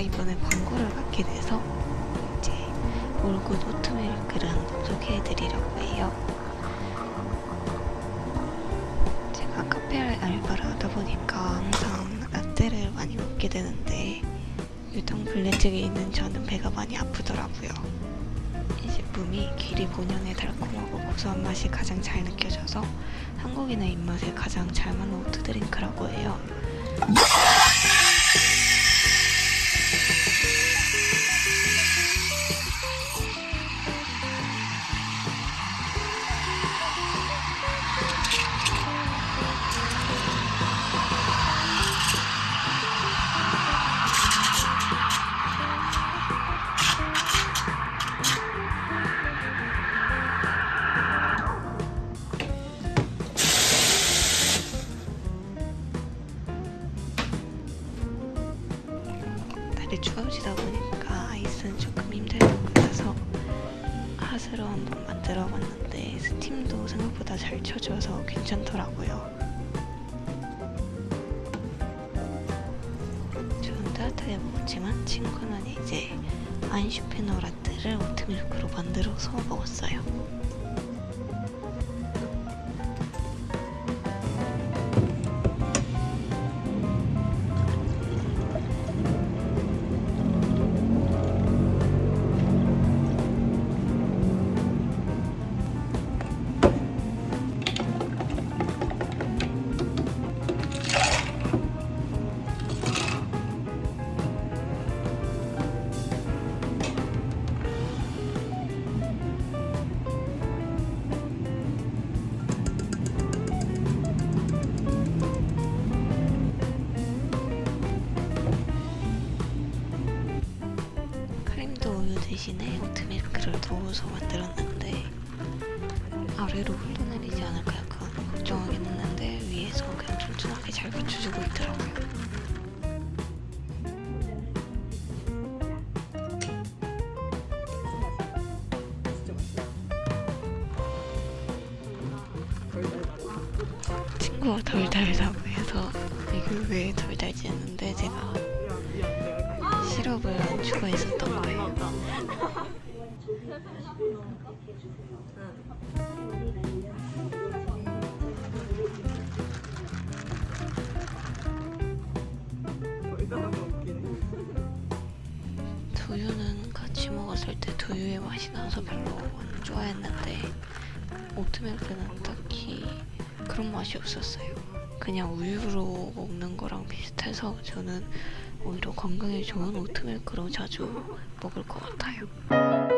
이번에 광고를 받게 돼서 이제 올굿 oat milk를 한번 소개해드리려고 해요. 제가 카페 알바를 하다 보니까 항상 라떼를 많이 먹게 되는데 유당불내증이 있는 저는 배가 많이 아프더라고요. 이 제품이 귀리 본연의 달콤하고 고소한 맛이 가장 잘 느껴져서 한국인의 입맛에 가장 잘 맞는 oat drink라고 해요. 날이 추워지다 보니까 아이스는 조금 힘들 것 같아서 핫으로 한번 만들어 봤는데 스팀도 생각보다 잘 쳐져서 괜찮더라고요. 저는 따뜻하게 먹었지만 친구는 이제 안슈페너 라떼를 오트밀크로 만들어서 먹었어요. 대신에 오트밀크를 넣어서 만들었는데 아래로 흘러내리지 않을까 약간 걱정하긴 했는데 위에서 그냥 튼튼하게 잘 받쳐주고 있더라고요. 친구가 덜 달다고 해서 이게 왜덜 달지 않는데 제가 시럽을 안 추가했었던 거예요. 두유는 같이 먹었을 때 두유의 맛이 나서 별로 안 좋아했는데 오트밀크는 딱히 그런 맛이 없었어요. 그냥 우유로 먹는 거랑 비슷해서 저는 오히려 건강에 좋은 오트밀크로 자주 먹을 것 같아요.